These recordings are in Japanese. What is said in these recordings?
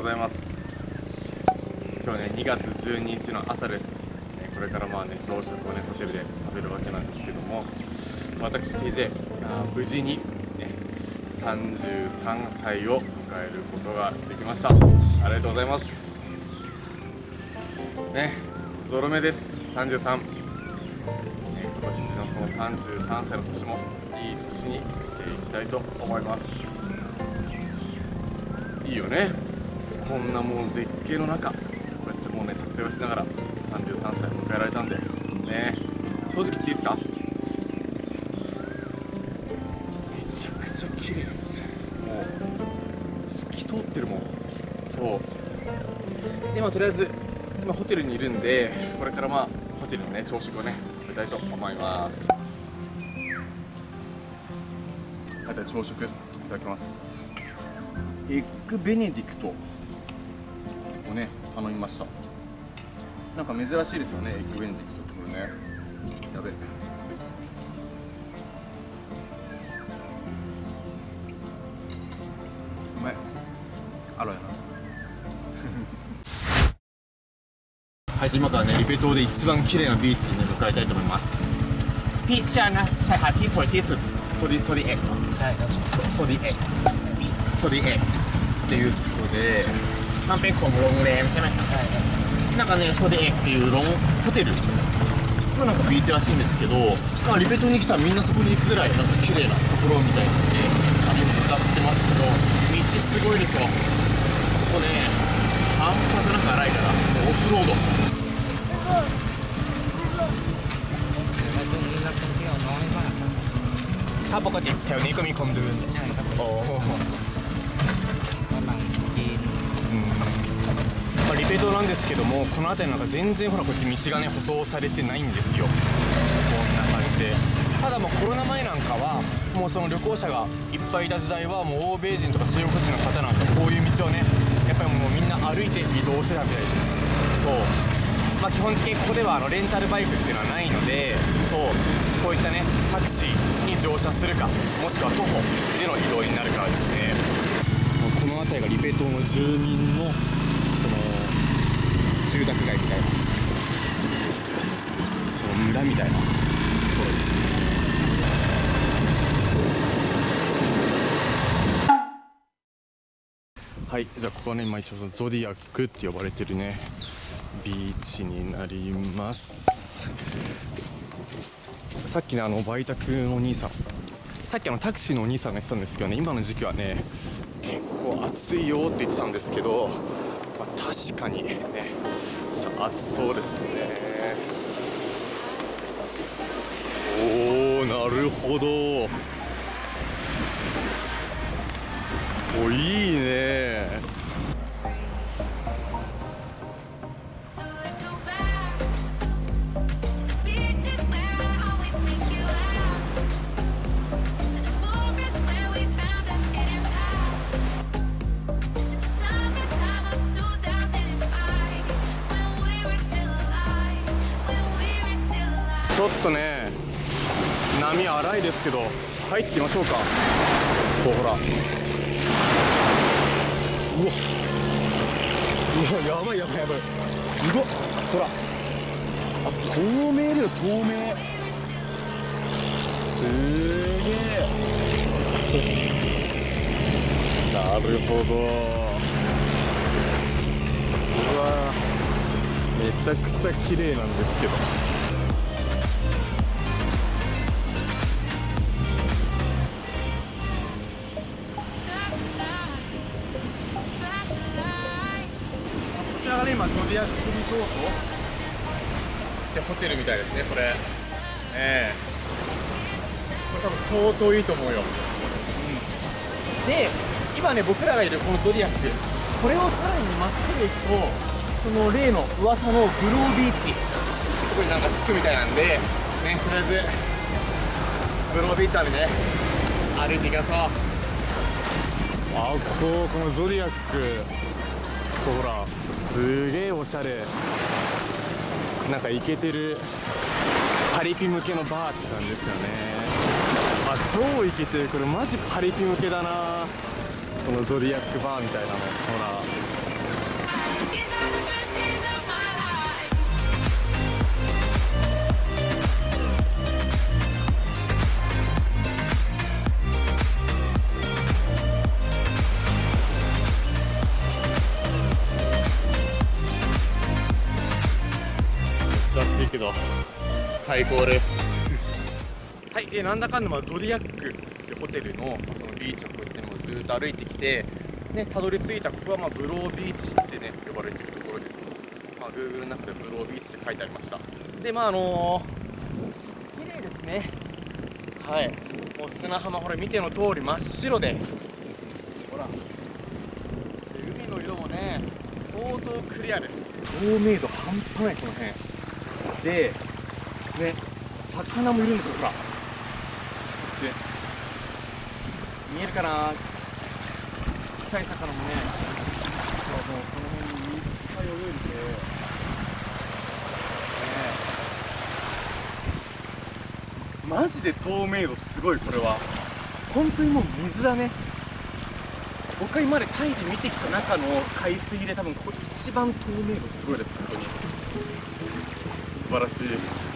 ございます。今日ね2月12日の朝です。ねこれからまあね朝食をねホテルで食べるわけなんですけども私 TJ あ無事にね33歳を迎えることができました。ありがとうございます。ねゾロ目です。33ね今年のこの33歳の年もいい年にしていきたいと思います。いいよね。こんなもう絶景の中こうやってもうね撮影をしながら33歳迎えられたんでね。正直言っていいですか？めちゃくちゃ綺麗です。もう透き通ってるもん。そう。でまあとりあえず今ホテルにいるんでこれからまあホテルのね朝食をね食べたいと思います。はいでは朝食いただきます。エッグベネディクト。頼みましたなんか珍しいですよねエッグベネディクトってこれねやべうまいアロエなはい今からねリベ島で一番綺麗なビーチにね向かいたいと思いますビーチはนะชายหาดที่สวยที่สุดโซディソディエッグ ใช่ครับ โซディエッグโซディエッグっていうことで มันเป็นของโรงแรมใช่ไหมใช่ครับ なんかねソディエッグっていうロンホテルのなんかビーチらしいんですけど、まあ、リベ島に来たらみんなそこに行くぐらいなんか綺麗なところみたいなんであれに向かってますけど道すごいですよここね半端じゃなく荒いからオフロード แต่ว่าช่วงนี้นักท่องเที่ยวน้อยมากครับ ถ้าปกติแถวนี้ก็มีคนเดิน ใช่ครับ โอ้ まあ、リペ島なんですけどもこの辺りなんか全然ほらこうやって道がね舗装されてないんですよ。こんな感じで。ただもうコロナ前なんかはもうその旅行者がいっぱいいた時代はもう欧米人とか中国人の方なんかこういう道をねやっぱりもうみんな歩いて移動してたみたいです。そう。まあ基本的にここではあのレンタルバイクっていうのはないのでそう。こういったねタクシーに乗車するかもしくは徒歩での移動になるからですね。この辺りがリペ島の住民の住宅街みたいな。その村みたいな。ところですはいじゃあここはね今一応ゾディアックって呼ばれてるね。ビーチになります。さっきねあの売宅のお兄さん。さっきあのタクシーのお兄さんが言ってたんですけどね今の時期はね結構暑いよって言ってたんですけど、まあ、確かにね暑そうですね。おおなるほど。おいいね。ちょっとね波荒いですけど入ってみましょうか。こうほら。うわ。うわやばいやばいやばい。すごっ。ほら。あ透明だよ透明。すげえ。なるほど。うわ。めちゃくちゃ綺麗なんですけど。らがね今ゾディアックリゾートってホテルみたいですねこれ。ええ。これ多分相当いいと思うよ、うん。で今ね僕らがいるこのゾディアック。これをさらにまっすぐ行くとその例の噂のグロービーチ。ここになんか着くみたいなんでねとりあえずグロービーチまでね歩いていきましょう。あこここのゾディアック。ほら。すげえおしゃれ。なんかイケてる。パリピ向けのバーって感じですよね。あ超イケてる。これマジパリピ向けだな。このゾディアックバーみたいなの。ほら。最高です。はい、えーなんだかんだまあゾディアックってホテルの,、まあそのビーチをこうやってもうずーっと歩いてきてねたどり着いたここはまあブロービーチってね呼ばれてるところです。まあ Google の中でブロービーチって書いてありました。でまああのー、綺麗ですね。はい。もう砂浜ほら見ての通り真っ白で。ほら。で海の色もね相当クリアです。透明度半端ないこの辺でね魚もいるんですよほら。こっち。見えるかな？ちっちゃい魚もね。ほらもうこの辺にいっぱい泳いでて。ね。マジで透明度すごいこれは。本当にもう水だね。僕が今までタイで見てきた中の海水で多分ここ一番透明度すごいです本当に。para si.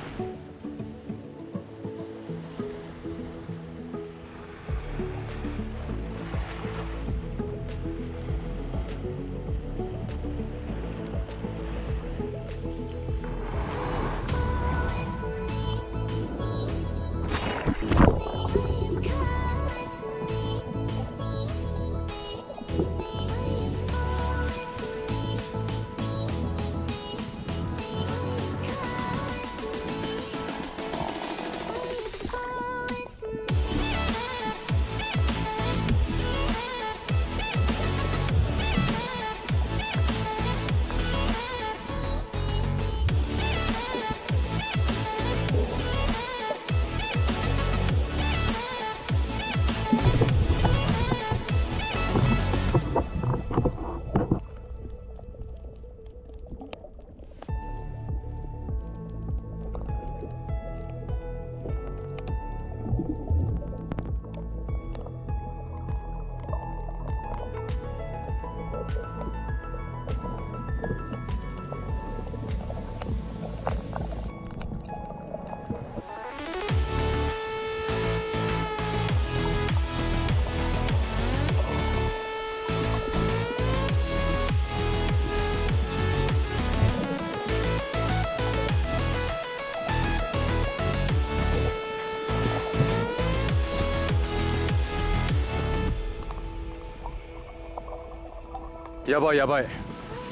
やばいやばい。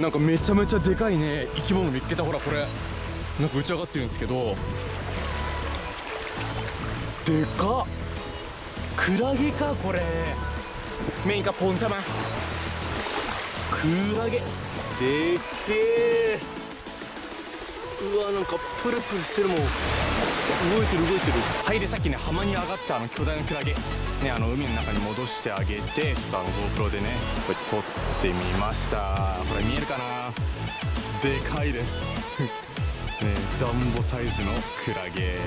なんかめちゃめちゃでかいね。生き物見つけた。ほらこれ。なんか打ち上がってるんですけど。でかっ。クラゲかこれ。メインかポンサマクラゲ。でっけえうわなんかプルプルしてるもん。動いてる動いてる。はいでさっきね浜に上がってたあの巨大なクラゲ。ねあの海の中に戻してあげてちょっとあの GoPro でねこうやって撮ってみました。これ見えるかな？でかいです。ねジャンボサイズのクラゲ。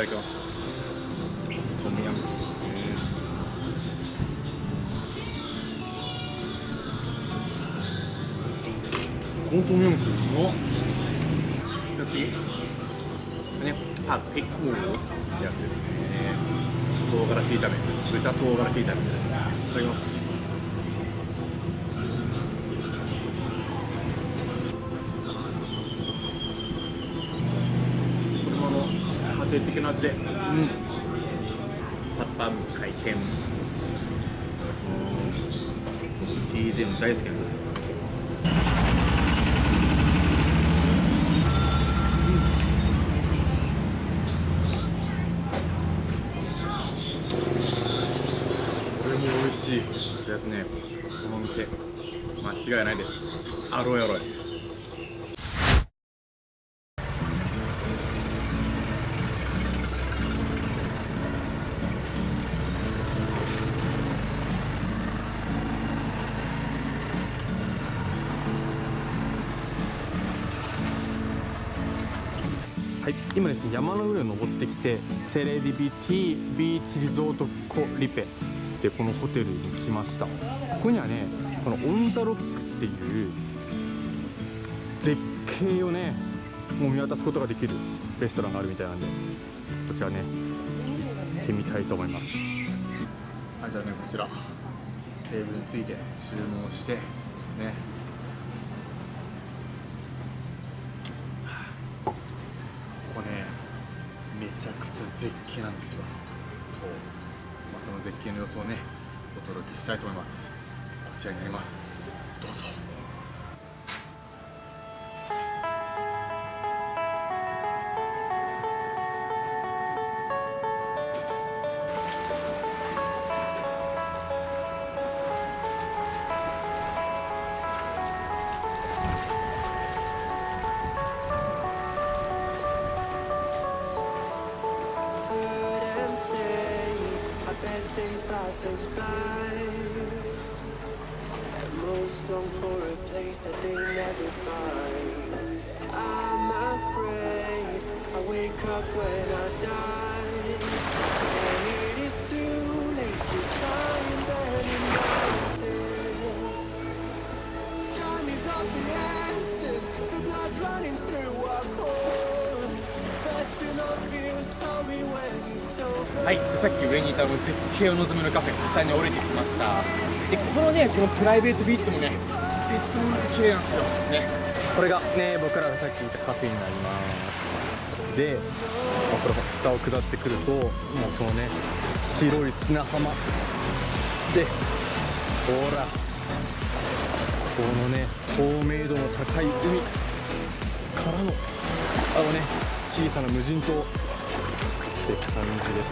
ただきます。トムヤムこのトムヤムってうまっ。じゃあ次。ね。パクピックモーってやつですね。唐辛子炒め。豚唐辛子炒めいただきます家庭的な味で、うん、パッパム回転 TJ も大好きなんだですねこの店間違いないです。アロエアロエ。今ですね山の上を登ってきてセレディビティビーチリゾートコリペでこのホテルに来ました。ここにはねこのオン・ザ・ロックっていう絶景をねもう見渡すことができるレストランがあるみたいなんでこちらね行ってみたいと思います。はいじゃあねこちらテーブルについて注文してねちゃくちゃ絶景なんですよ。そう、まあ、その絶景の様子をねお届けしたいと思います。こちらになります。どうぞ。Place that they never find. I'm afraid I wake up when I die. And it is too late to climb any mountain. Time is of the essence, the blood running through our core. Best to not feel sorry when it's over. はい、さっき上にいたあの絶景を望むのカフェ下に降りてきましたでここのねこのプライベートビーチもねとてつもなく綺麗なんですよ。ね。これがね僕らがさっき言ったカフェになります。で、まあこれ下を下ってくるともうこのね白い砂浜。でほら。このね透明度の高い海。からのあのね小さな無人島。って感じです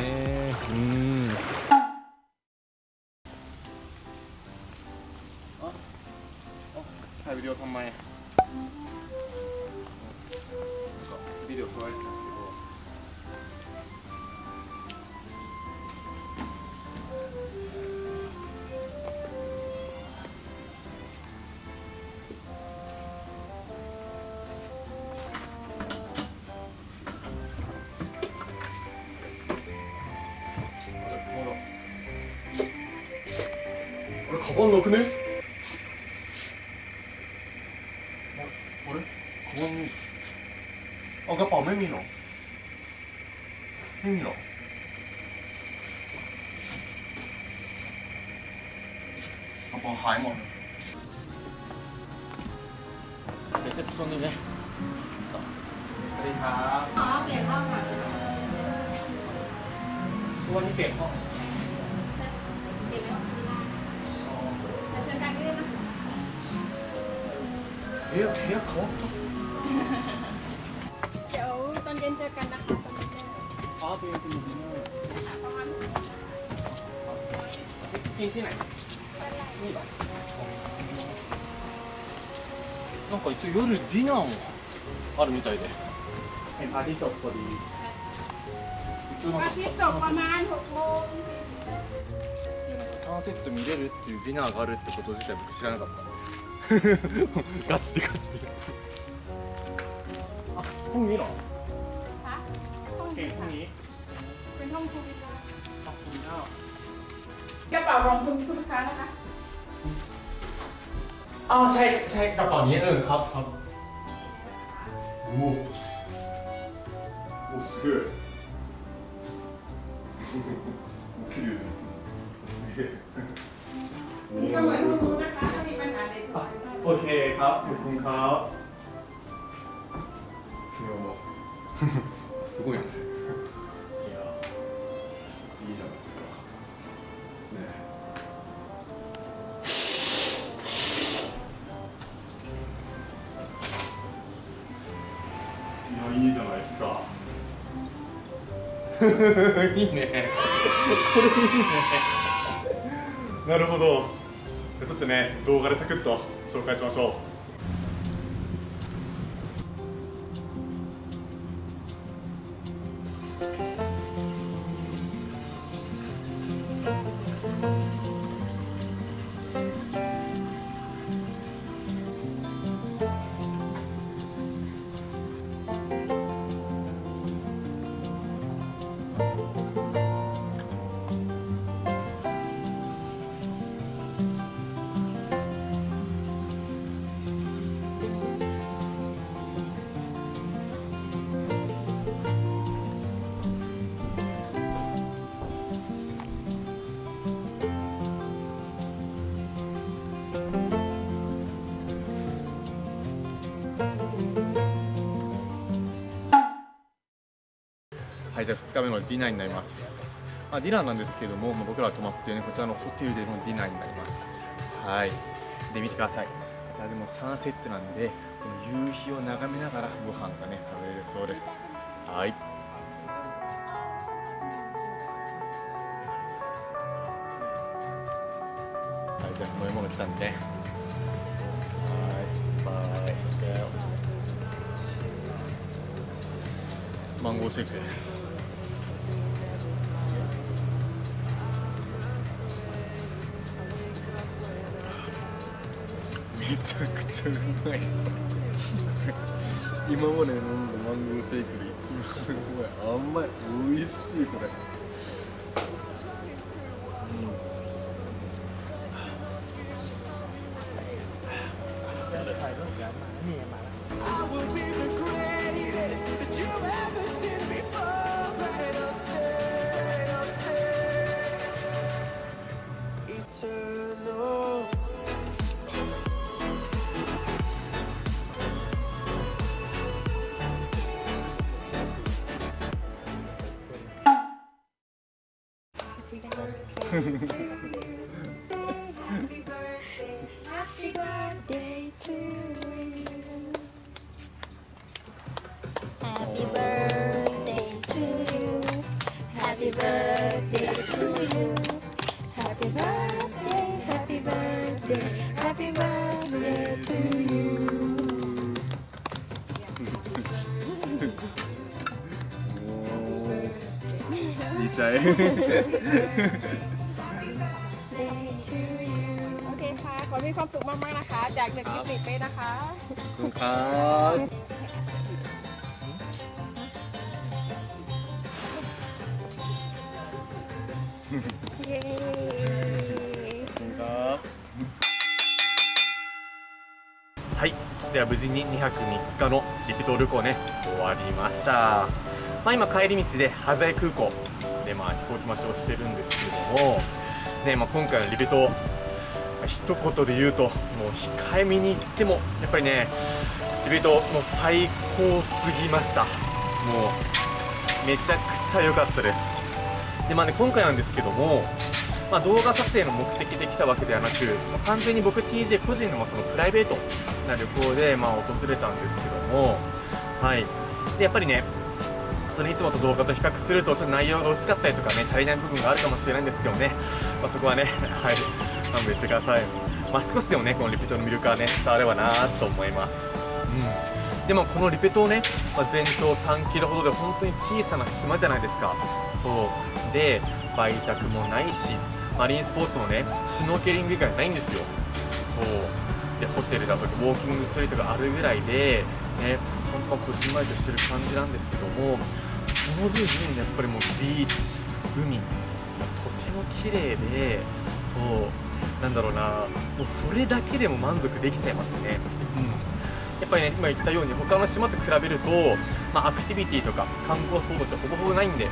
ね。うん。けど。これカバンなくね？なんか一応夜ディナーもあるみたいで。サンセット見れるっていうディナーがあるってこと自体僕知らなかった。のでガチでガチであっ本見？ろ คุณขอบคุณเจ้ากระเป๋ารองคุณคุณค้านะคะอ๋อใช่ใช่กระเป๋านี้เออครับครับโอ้โอ้สุดยอดดูสิสุดนี่ก็เหมือนคุณรู้นะคะถ้ามีปัญหาใดๆโอเคครับขอบคุณครับดยอด いいね。これいいね。なるほど。ちょっとね動画でサクッと紹介しましょう。はいじゃあ2日目のディナーになります、まあ、ディナーなんですけども、まあ、僕らは泊まって、ね、こちらのホテルでのディナーになります。はい。で見てください。こちらでもサンセットなんでこの夕日を眺めながらご飯がね食べれるそうです。はい。はいじゃあ飲み物来たんでね。めちゃくちゃうまい。今まで飲んだマンゴーシェイクで一番うまい。甘い美味しいこれ。happy birthday Happy birthday, to you. Happy birthday to you. Happy birthday to you. Happy birthday, happy birthday, happy birthday. ดีใจ โอเคค่ะ ขอให้มีความสุขมากๆนะคะ จากเด็กกิติเป้นะคะ ขอบคุณครับ เย้ ครับはいでは無事に2泊3日のリピート旅行ね終わりました、まあ、今帰り道でハジャイ空港 でまあ飛行機待ちをしてるんですけれども、ねまあ、今回のリピート一言で言うともう控えめに言ってもやっぱりねリピートもう最高すぎました。もうめちゃくちゃ良かったです。でまあね今回なんですけどもまあ、動画撮影の目的で来たわけではなく、まあ完全に僕 TJ 個人のそのプライベートな旅行でまあ訪れたんですけども、はい、でやっぱりねそれいつもと動画と比較するとちょっと内容が薄かったりとかね足りない部分があるかもしれないんですけどね、まあ、そこはね はい。勘弁してください、まあ、少しでもねこのリピートの魅力はね伝わればなと思います、うん、でもこのリペ島ね、まあ、全長3キロほどで本当に小さな島じゃないですか。そう。で売宅もないしマリンスポーツもねシュノーケリング以外ないんですよ。そう。でホテルだとかウォーキングストリートがあるぐらいでね本当はこじんまりとしてる感じなんですけどもの分やっぱりもうビーチ海とても綺麗でそうなんだろうなもうそれだけでも満足できちゃいますね。うん。やっぱりね今言ったように他の島と比べると、まあ、アクティビティとか観光スポットってほぼほぼないんでね。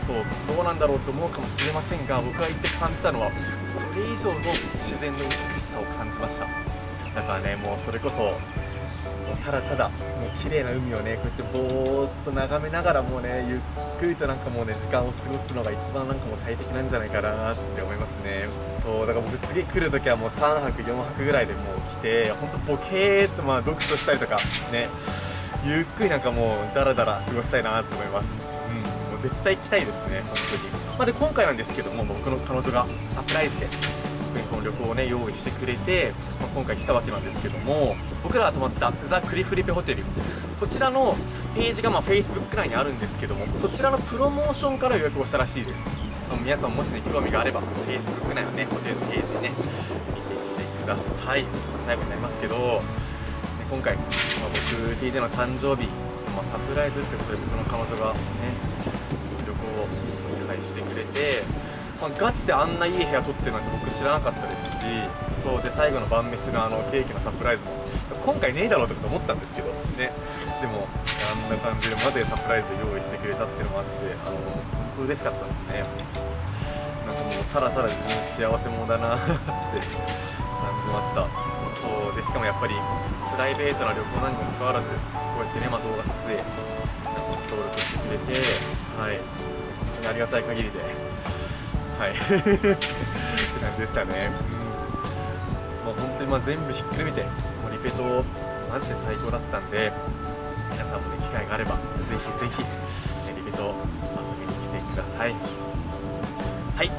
そうどうなんだろうと思うかもしれませんが僕が行って感じたのはそれ以上の自然の美しさを感じました。だからねもうそれこそただただもう綺麗な海をねこうやってぼーっと眺めながらもうねゆっくりとなんかもうね時間を過ごすのが一番なんかもう最適なんじゃないかなって思いますね。そうだから僕次来る時はもう3泊4泊ぐらいでもう来てほんとボケーっとまあ読書したりとかねゆっくりなんかもうダラダラ過ごしたいなと思います。うんもう絶対行きたいですね本当に。まあで今回なんですけども僕の彼女がサプライズでこの旅行をね用意してくれて、まあ今回来たわけなんですけども僕らが泊まったザ・クリフリペホテルこちらのページがまあ Facebook 内にあるんですけどもそちらのプロモーションから予約をしたらしいです。皆さんもしね興味があれば Facebook 内のねホテルのページね見てみてください、まあ最後になりますけど、ね今回、まあ、僕 TJ の誕生日、まあ、サプライズってことで僕の彼女がね旅行を手配してくれて、まあ、ガチであんないい部屋取ってるなんて僕知らなかったですしそうで最後の晩飯のあのケーキのサプライズも今回ねえだろうとか思ったんですけどね。でもあんな感じでマジでサプライズで用意してくれたっていうのもあってあの本当嬉しかったですね。なんかもうただただ自分幸せ者だなって感じました。そうでしかもやっぱりプライベートな旅行なにもかかわらずこうやってね、まあ、動画撮影協力してくれてはい。ありがたい限りではい。って感じでしたね、うん。まあ、本当にまあ全部ひっくるめてもうリペトマジで最高だったんで皆さんもね機会があればぜひぜひ、ね、リペト遊びに来てください。はい。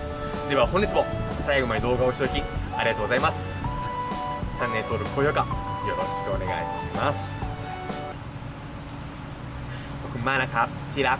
では本日も最後まで動画を視聴きありがとうございます。チャンネル登録高評価よろしくお願いします。僕 マナカティラ